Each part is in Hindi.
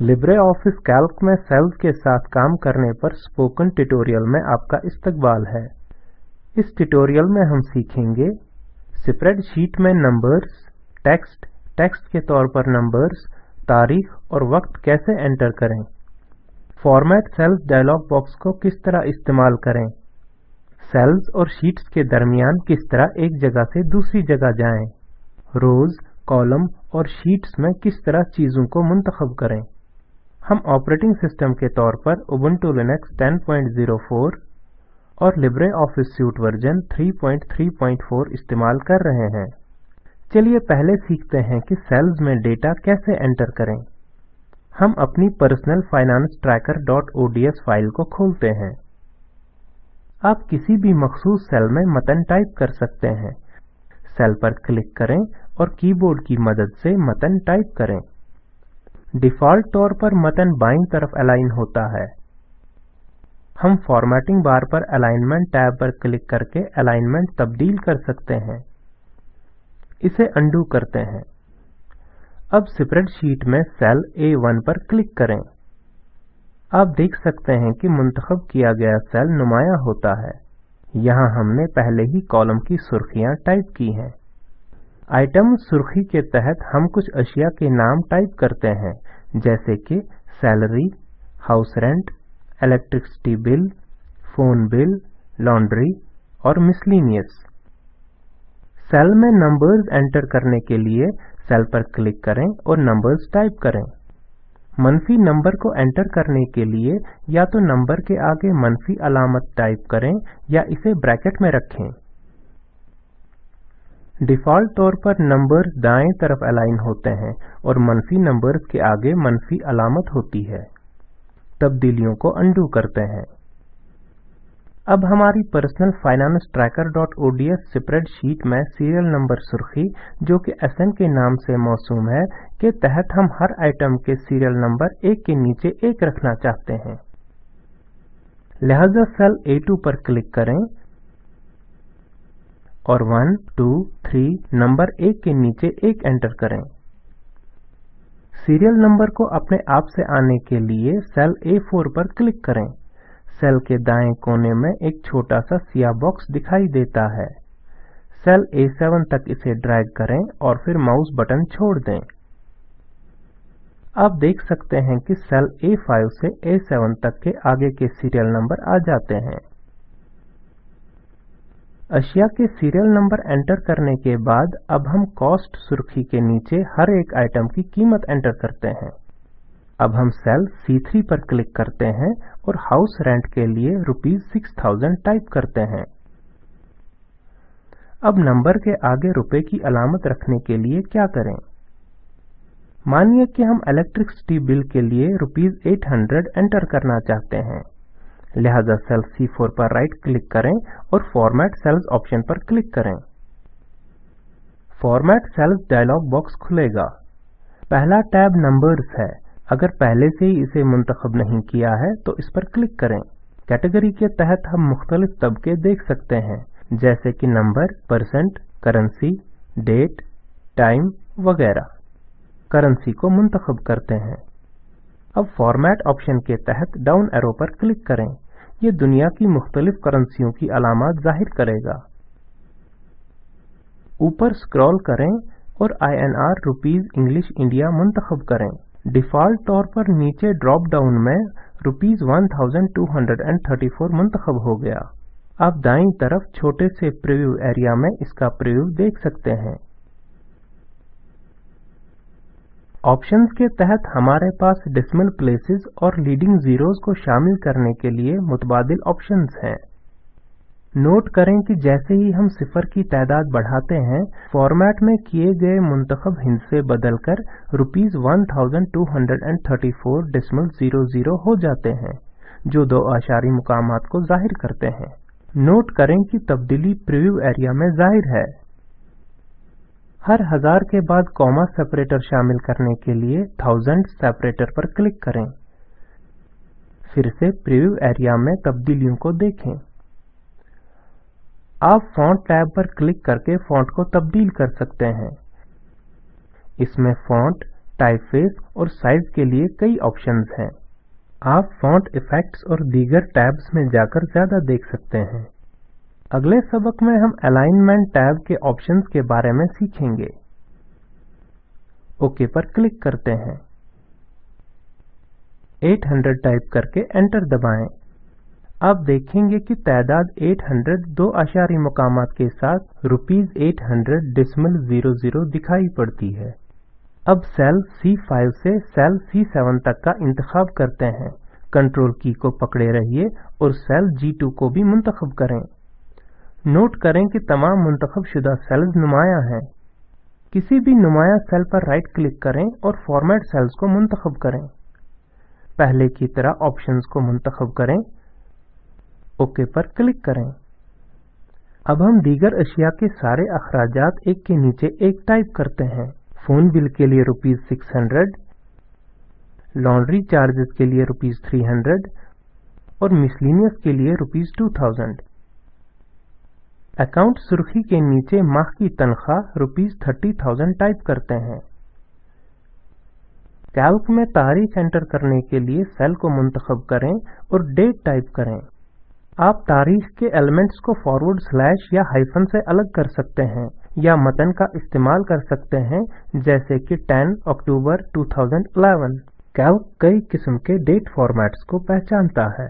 लिब्रे ऑफ़िस कैल्क में सेल्स के साथ काम करने पर स्पोकन ट्यूटोरियल में आपका इस्तकबाल है। इस ट्यूटोरियल में हम सीखेंगे स्प्रेडशीट में नंबर्स, टेक्स्ट टेक्स्ट के तौर पर नंबर्स, तारीख और वक्त कैसे एंटर करें। फॉर्मेट सेल्स डायलॉग बॉक्स को किस तरह इस्तेमाल करें। सेल्स और शीट्स के दरमियान किस तरह एक जगह से दूसरी जगह जाएँ। रोज, कॉलम और शीट्स में किस तरह चीज़ों को मुंतखब करें। हम ऑपरेटिंग सिस्टम के तौर पर उबुंटू लिनक्स 1004 और लिब्रे ऑफ़िस सूट वर्जन 334 इस्तेमाल कर रहे हैं। चलिए पहले सीखते हैं कि सेल्स में डेटा कैसे एंटर करें। हम अपनी personal finance tracker dot ODS file को खोलते हैं। आप किसी भी मखसूस सेल में मतन टाइप कर सकते हैं। सेल पर क्लिक करें और कीबोर्ड की मदद से मतन टाइप करें। डिफ़ॉल्ट तौर पर मतन बाईं तरफ़ अलाइन होता है। हम फॉर्मेटिंग बार पर अलाइनमेंट टैब पर क्लिक करके अलाइनमेंट तब्दील कर सकते हैं। इसे अंडू करते हैं। अब स्प्रेडशीट में सेल A1 पर क्लिक करें। आप देख सकते हैं कि मुंतखब किया गया सेल नुमाया होता है। यहाँ हमने पहले ही कॉलम की सुर्खियाँ टाइप की हैं। आइटम सुर्खी के तहत हम कुछ अशिया के नाम टाइप करते हैं, जैसे कि salary house rent electricity bill phone bill laundry और मिसलिनियस सेल में नंबर्स एंटर करने के लिए सेल पर क्लिक करें और नंबर्स टाइप करें. मनफी नंबर को एंटर करने के लिए या तो नंबर के आगे मनफी अलामत टाइप करें या इसे ब्रैकेट में रखें। डिफ़ॉल्ट तौर पर नंबर्स दाएँ तरफ़ अलाइन होते हैं और मनफी नंबर्स के आगे मनफी अलामत होती है। तब्दीलियों को अंडू करते हैं। अब हमारी personal finance tracker dot ODS spreadsheet में सीरियल नंबर सुर्खी, जो कि एसएन के नाम से मौसूम है, के तहत हम हर आइटम के सीरियल नंबर एक के नीचे एक रखना चाहते हैं। लिहाजा सेल A2 पर क्लिक करें। और 1, 2, 3 नंबर एक के नीचे एक एंटर करें। सीरियल नंबर को अपने आप से आने के लिए सेल A4 पर क्लिक करें। सेल के दाएँ कोने में एक छोटा सा सिया बॉक्स दिखाई देता है। सेल A7 तक इसे ड्रैग करें और फिर माउस बटन छोड़ दें। आप देख सकते हैं कि सेल A5 से A7 तक के आगे के सीरियल नंबर आ जाते हैं। अशिया के सीरियल नंबर एंटर करने के बाद अब हम कॉस्ट सुर्खी के नीचे हर एक आइटम की कीमत एंटर करते हैं। अब हम सेल C3 पर क्लिक करते हैं और हाउस रेंट के लिए रुपीज़ सिक्स थाउज़ेंड टाइप करते हैं। अब नंबर के आगे रुपए की अलामत रखने के लिए क्या करें? मानिए कि हम इलेक्ट्रिसिटी बिल के लिए रुपीज़ एट हंड्रेड एंटर करना चाहते हैं। लिहाजा सेल C4 पर राइट क्लिक करें और फॉर्मेट सेल्स ऑप्शन पर क्लिक करें। फॉर्मेट सेल्स डायलॉग बॉक्स खुलेगा। पहला टैब नंबर्स है। अगर पहले से ही इसे मुंतखब नहीं किया है तो इस पर क्लिक करें। कैटेगरी के तहत हम मुख्तलिफ़ तबके देख सकते हैं, जैसे कि number percent currency date time वगैरह। करेंसी को मुंतखब करते हैं। अब फॉर्मेट ऑप्शन के तहत डाउन एरो पर क्लिक करें। ये दुनिया की मुख्तलिफ़ करेंसियों की अलामत ज़ाहिर करेगा। ऊपर स्क्रॉल करें और INR रुपीज़ इंग्लिश इंडिया मुंतखब करें। डिफ़ॉल्ट तौर पर नीचे ड्रॉप डाउन में रुपीज़ 1234 मुंतखब हो गया। आप दाईं तरफ़ छोटे से प्रीव्यू एरिया में इसका प्रीव्यू देख सकते हैं। ऑप्शंस के तहत हमारे पास डिसमल प्लेसेस और लीडिंग जीरोस को शामिल करने के लिए मुतबादिल ऑप्शंस हैं। नोट करें कि जैसे ही हम सिफर की तादाद बढ़ाते हैं फॉर्मेट में किए गए मुंतखब हिंसे बदलकर रुपीज़ 1234 डेसिमल ज़ीरो ज़ीरो हो जाते हैं, जो दो आशारी मुकामात को ज़ाहिर करते हैं। नोट करें कि तब्दीली प्रीव्यू एरिया में ज़ाहिर है। हर हज़ार के बाद कॉमा सेपरेटर शामिल करने के लिए थाउज़ेंड सेपरेटर पर क्लिक करें। फिर से प्रीव्यू एरिया में तब्दीलियों को देखें। आप फॉन्ट टैब पर क्लिक करके फॉन्ट को तब्दील कर सकते हैं। इसमें फॉन्ट टाइपफेस और साइज़ के लिए कई ऑप्शंस हैं। आप फॉन्ट इफेक्ट्स और दीगर टैब्स में जाकर ज़्यादा देख सकते हैं। अगले सबक में हम अलाइनमेंट टैब के ऑप्शंस के बारे में सीखेंगे। ओके पर क्लिक करते हैं। 800 टाइप करके एंटर दबाएँ। आप देखेंगे कि तादाद 800 दो आशारी मकाम के साथ रुपीस 800 डिसमल 00 दिखाई पड़ती है। अब सेल C5 से सेल C7 तक का इंतखाब करते हैं। कंट्रोल की को पकड़े रहिए और सेल G2 को भी मुंतखब करें। नोट करें कि तमाम मुंतखब शुदा सेल्स नुमाया हैं। किसी भी नुमाया सेल पर राइट क्लिक करें और फॉर्मेट सेल्स को मुंतखब करें। पहले की तरह ऑप्शंस को मुंतखब करें। ओके पर क्लिक करें। अब हम दीगर अशिया के सारे अखराज एक के नीचे एक टाइप करते हैं। फ़ोन बिल के लिए rupees six hundred laundry charges के लिए रुपीज़ थ्री हंड्रेड और मिसलिनियस के लिए रुपीज़ टू थाउज़ेंड अकाउंट सुर्खी के नीचे माह की तनख्वाह रुपीज़ थर्टी थाउज़ेंड टाइप करते हैं। कैल्क में तारीख एंटर करने के लिए सेल को मुंतखब करें और डेट टाइप करें। आप तारीख के एलिमेंट्स को फॉरवर्ड स्लैश या हाइफन से अलग कर सकते हैं या मतन का इस्तेमाल कर सकते हैं, जैसे कि 10 अक्टूबर 2011 कैल्क कई किस्म के डेट फॉर्मेट्स को पहचानता है।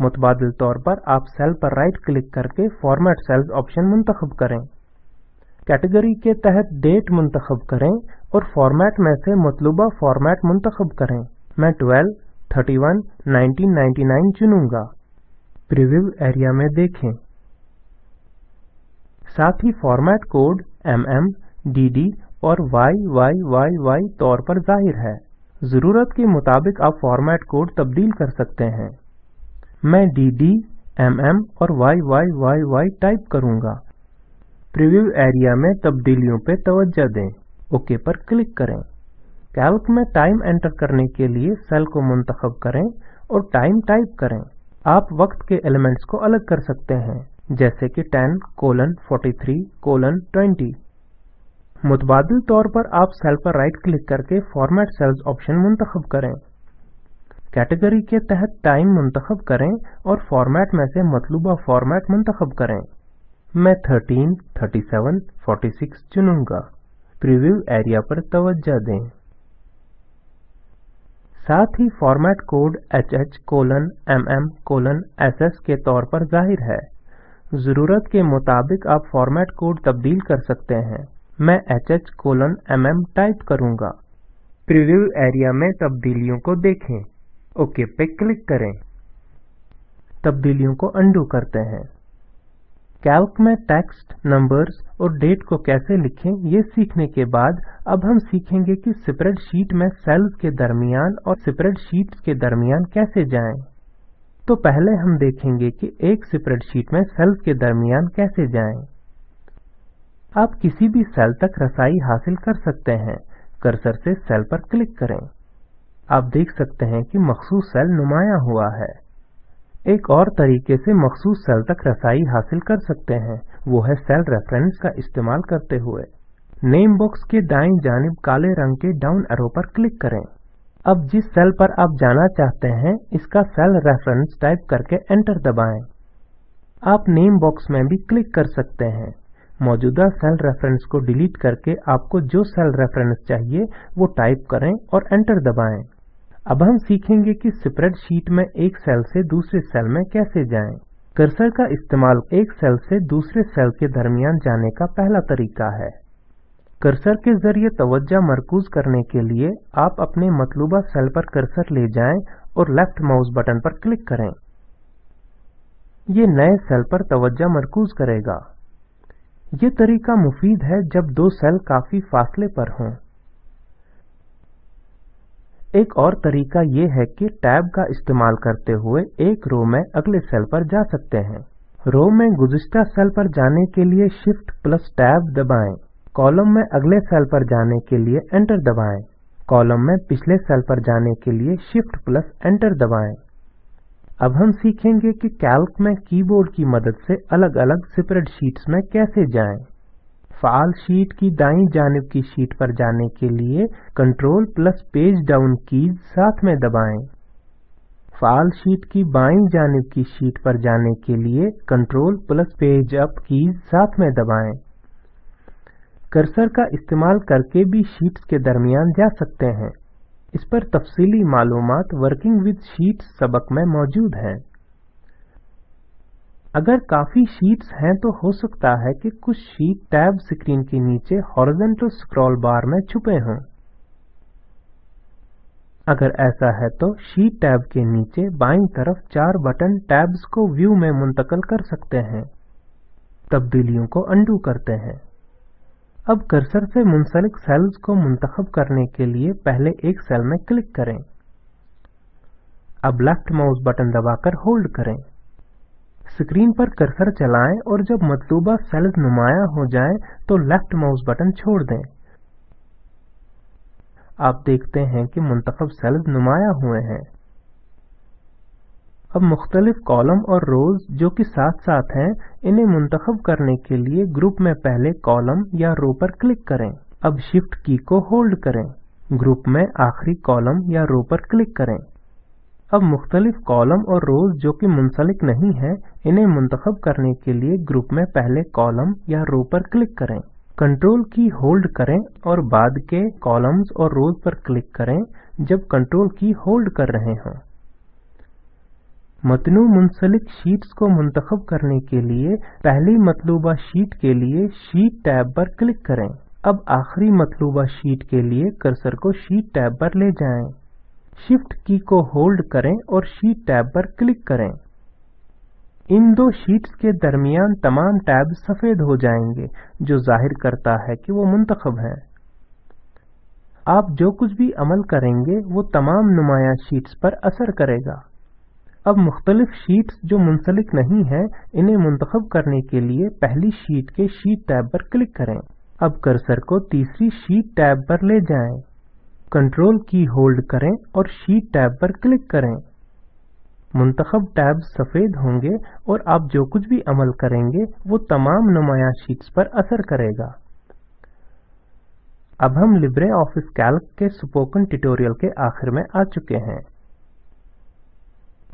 मुतबादिल तौर पर आप सेल पर राइट क्लिक करके फॉर्मेट सेल्स ऑप्शन मुंतखब करें। कैटेगरी के तहत डेट मुंतखब करें और फॉर्मेट में से मतलूबा फॉर्मेट मुंतखब करें। मैं 12, 31, 1999 चुनूँगा। प्रीव्यू एरिया में देखें। साथ ही फॉर्मेट कोड mm, dd और YYYY तौर पर ज़ाहिर है। ज़रूरत के मुताबिक आप फॉर्मेट कोड तब्दील कर सकते हैं। मैं dd, mm और YYYY टाइप करूँगा। प्रीव्यू एरिया में तब्दीलियों पर तवज्जो दें। ओके पर क्लिक करें। कैल्क में टाइम एंटर करने के लिए सेल को मुंतखब करें और टाइम टाइप करें। आप वक्त के एलिमेंट्स को अलग कर सकते हैं जैसे कि 10 कोलन 43 कोलन 20 मुतबादिल तौर पर आप सेल पर राइट क्लिक करके फॉर्मेट सेल्स ऑप्शन मुंतखब करें। कैटेगरी के तहत टाइम मुंतखब करें और फॉर्मेट में से मतलूबा फॉर्मेट मुंतखब करें। मैं 13, 37, 46 चुनूँगा। प्रीव्यू एरिया पर तवज्जो दें। साथ ही format code H H colon M M colon S S के तौर पर ज़ाहिर है। ज़रूरत के मुताबिक आप फॉर्मेट कोड तब्दील कर सकते हैं। मैं H H colon M M type करूँगा। प्रीव्यू एरिया में तब्दीलियों को देखें। ओके, पे क्लिक करें तब्दीलियों को अंडू करते हैं कैल्क में टेक्स्ट नंबर्स और डेट को कैसे लिखें, ये सीखने के बाद अब हम सीखेंगे कि स्प्रेडशीट में सेल्स के दरमियान और स्प्रेडशीट्स के दरमियान कैसे जाएँ। तो पहले हम देखेंगे कि एक स्प्रेडशीट में सेल्स के दरमियान कैसे जाएँ। आप किसी भी सेल तक रसाई हासिल कर सकते हैं कर्सर से सेल पर क्लिक करें आप देख सकते हैं कि मखसूस सेल नुमाया हुआ है। एक और तरीके से मखसूस सेल तक रसाई हासिल कर सकते हैं, वो है सेल रेफरेंस का इस्तेमाल करते हुए। नेम बॉक्स के दाएँ जानब काले रंग के डाउन एरो पर क्लिक करें। अब जिस सेल पर आप जाना चाहते हैं, इसका सेल रेफरेंस टाइप करके एंटर दबाएँ। आप नेम बॉक्स में भी क्लिक कर सकते हैं। मौजूदा सेल रेफरेंस को डिलीट करके आपको जो सेल रेफरेंस चाहिए, वो टाइप करें और एंटर दबाएँ। अब हम सीखेंगे कि स्प्रेडशीट में एक सेल से दूसरे सेल में कैसे जाएँ। कर्सर का इस्तेमाल एक सेल से दूसरे सेल के दरमियान जाने का पहला तरीका है। कर्सर के ज़रिए तवज्जा मरकूज करने के लिए आप अपने मतलूबा सेल पर कर्सर ले जाएँ और लेफ़्ट माउस बटन पर क्लिक करें। ये नए सेल पर तवज्जा मरकूज करेगा। ये तरीका मुफीद है जब दो सेल काफ़ी फासले पर हों। एक और तरीका ये है कि टैब का इस्तेमाल करते हुए एक रो में अगले सेल पर जा सकते हैं। रो में गुजश्ता सेल पर जाने के लिए शिफ्ट प्लस टैब दबाएँ। कॉलम में अगले सेल पर जाने के लिए एंटर दबाएँ। कॉलम में पिछले सेल पर जाने के लिए शिफ्ट प्लस एंटर दबाएँ। अब हम सीखेंगे कि कैल्क में कीबोर्ड की मदद से अलग अलग स्प्रेडशीट्स में कैसे जाएँ। फाल शीट की दाईं जानिब की शीट पर जाने के लिए control plus page down keys साथ में दबाएँ। फाल शीट की बाईं जानिब की शीट पर जाने के लिए control plus page up keys साथ में दबाएँ। कर्सर का इस्तेमाल करके भी शीट्स के दरमियान जा सकते हैं। इस पर तफसीली मालूम वर्किंग विद शीट्स सबक में मौजूद हैं। अगर काफ़ी शीट्स हैं तो हो सकता है कि कुछ शीट टैब स्क्रीन के नीचे हॉरिजॉन्टल स्क्रॉल बार में छुपे हों। अगर ऐसा है तो शीट टैब के नीचे बाईं तरफ़ चार बटन टैब्स को व्यू में मुंतकल कर सकते हैं। तब्दीलियों को अंडू करते हैं। अब कर्सर से मुंसलिक सेल्स को मुंतखब करने के लिए पहले एक सेल में क्लिक करें। अब लेफ़्ट माउस बटन दबाकर होल्ड करें। स्क्रीन पर कर्सर चलाएँ और जब मतलूबा सेल्स नुमाया हो जाएँ तो लेफ़्ट माउस बटन छोड़ दें। आप देखते हैं कि मुंतखब सेल्स नुमाया हुए हैं। अब मुख्तलिफ़ कॉलम और रोज जो कि साथ साथ हैं, इन्हें मुंतखब करने के लिए ग्रुप में पहले कॉलम या रो पर क्लिक करें। अब शिफ्ट की को होल्ड करें। ग्रुप में आखिरी कॉलम या रो पर क्लिक करें। अब मुख्तलिफ़ कॉलम और रोज जो कि मुंसलिक नहीं है, इन्हें मुंतखब करने के लिए ग्रुप में पहले कॉलम या रो पर क्लिक करें। कंट्रोल की होल्ड करें और बाद के कॉलम्स और रोज पर क्लिक करें जब कंट्रोल की होल्ड कर रहे हों। मतनू मुंसलिक शीट्स को मुंतखब करने के लिए पहली मतलूबा शीट के लिए शीट टैब पर क्लिक करें। अब आखिरी मतलूबा शीट के लिए कर्सर को शीट टैब पर ले जाएँ। शिफ्ट की को होल्ड करें और शीट टैब पर क्लिक करें। इन दो शीट्स के दरमियान तमाम टैब सफ़ेद हो जाएँगे, जो ज़ाहिर करता है कि वो मुंतखब हैं। आप जो कुछ भी अमल करेंगे, वो तमाम नुमाया शीट्स पर असर करेगा। अब मुख्तलिफ़ शीट्स जो मुंसलिक नहीं है, इन्हें मुंतखब करने के लिए पहली शीट के शीट टैब पर क्लिक करें। अब कर्सर को तीसरी शीट टैब पर ले जाएँ। कंट्रोल की होल्ड करें और शीट टैब पर क्लिक करें। मुंतखब टैब सफ़ेद होंगे और आप जो कुछ भी अमल करेंगे, वो तमाम नुमाया शीट्स पर असर करेगा। अब हम लिब्रे ऑफ़िस कैल्क के स्पोकन ट्यूटोरियल के आखिर में आ चुके हैं।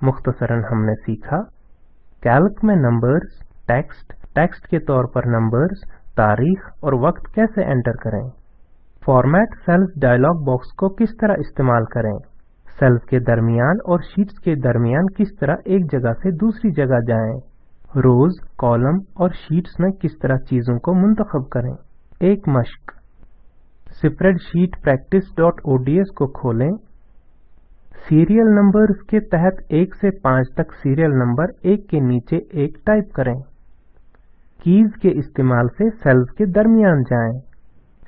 मुख्तसरन हमने सीखा। कैल्क में नंबर्स टेक्स्ट टेक्स्ट के तौर पर नंबर्स तारीख और वक्त कैसे एंटर करें। फॉर्मेट सेल्स डायलॉग बॉक्स को किस तरह इस्तेमाल करें? सेल्स के दरमियान और शीट्स के दरमियान किस तरह एक जगह से दूसरी जगह जाएँ, रोज कॉलम और शीट्स में किस तरह चीज़ों को मुंतखब करें? एक मश्क। Spreadsheet practice spreadsheet practice.ods को खोलें। सीरियल नंबर्स के तहत एक से पाँच तक सीरियल नंबर एक के नीचे एक टाइप करें। कीज के इस्तेमाल से सेल्स के दरमियान जाएँ।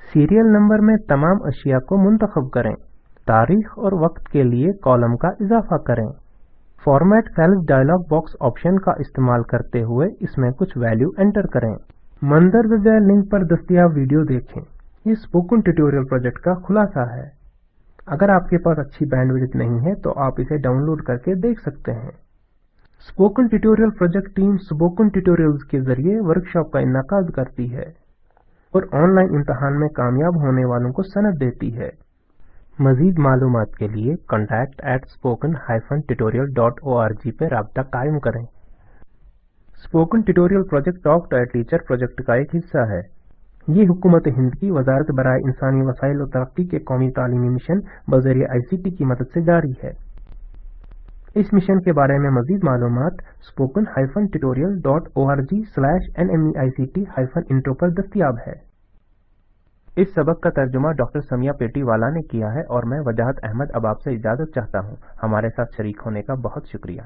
सीरियल नंबर में तमाम अशिया को मुंतखब करें। तारीख और वक्त के लिए कॉलम का इजाफा करें। Format cells dialog box option का इस्तेमाल करते हुए इसमें कुछ वैल्यू एंटर करें। मंदरजा लिंक पर दस्तियाब वीडियो देखें। ये स्पोकन ट्यूटोरियल प्रोजेक्ट का खुलासा है। अगर आपके पास अच्छी बैंडविड्थ नहीं है तो आप इसे डाउनलोड करके देख सकते हैं। Spoken tutorial project team spoken tutorials के ज़रिए वर्कशॉप का इनका करती है। और ऑनलाइन इम्तहान में कामयाब होने वालों को सनद देती है। मजीद मालूम के लिए contact at spoken hyphen tutorial dot O R G पर रबता कायम करें। Spoken tutorial project talk to teacher project का एक हिस्सा है। ये हुकूमत हिंद की वजारत बरए इंसानी वसाइल और तरक्की के कौमी तालीमी मिशन बजरिया आई सी टी की मदद से जारी है। इस मिशन के बारे में मजीद मालूम spoken hyphen tutorial dot O R G slash N M E I C T hyphen intro पर दस्तियाब है। इस सबक का तर्जुमा डॉक्टर समिया पेटी वाला ने किया है और मैं वजाहत अहमद अब आपसे इजाज़त चाहता हूँ। हमारे साथ शरीक होने का बहुत शुक्रिया।